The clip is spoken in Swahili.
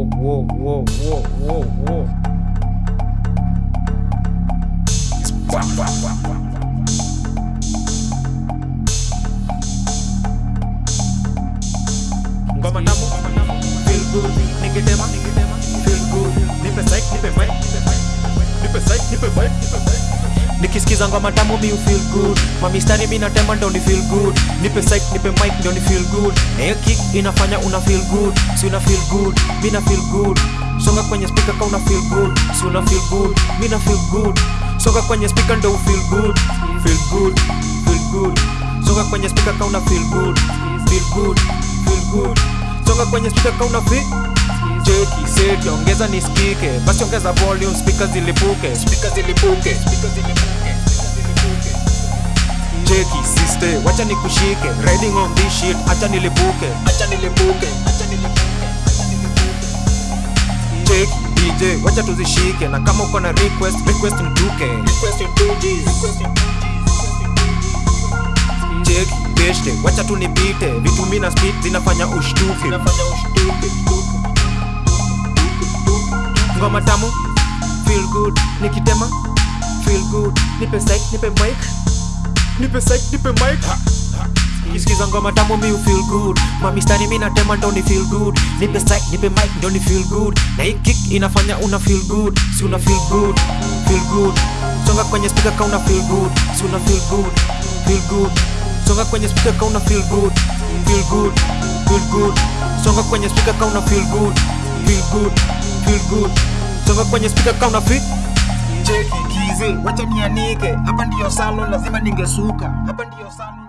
Whoa, whoa, whoa, whoa, whoa, whoa. Ngoma tamu, feel good, nikitema, feel nikisikiza ngoma tamu mi feel good mamistari mi natema ndo ni feel good nipe psych nipe mic ndo ni feel good hiyo kick inafanya una feel good si una feel good mi na feel good songa kwenye speaker ka una feel good si una feel good mi na feel good songa kwenye speaker ndo feel good feel good feel good songa kwenye speaker ka una feel good feel good feel good songa kwenye speaker ka una feel cheki seti ongeza nisikike basi ongeza volume speaker zilipuke speaker zilipuke speaker zilipuke cheki sister wacha nikushike. Riding on this shit acha nilipuke. Acha nilipuke acha nilipuke cheki DJ wacha tuzishike. Na kama uko na request request nduke request nduke cheki beshte wacha tunipite. Vitu mimi na speed zinafanya ushtuke. Zinafanya ushtuke ngoma tamu? Feel good nikitema? Feel good nipe psych nipe mic nipe psych nipe mic. Kisikiza ngoma tamu mi feel good. Mamistari mi natema ndo ni feel good. Nipe strike nipe mic ndo ni feel good. Na hii kick inafanya una feel good. Si una feel good feel good. Songa kwenye speaker ka una feel good. Si una feel good feel good. Songa kwenye speaker ka una feel good feel good feel good. Songa kwenye speaker ka una feel good feel good feel good. Songa kwenye speaker ka una feel cheki kizi wacha nianike. Hapa ndiyo salon lazima ningesuka. Hapa ndiyo salon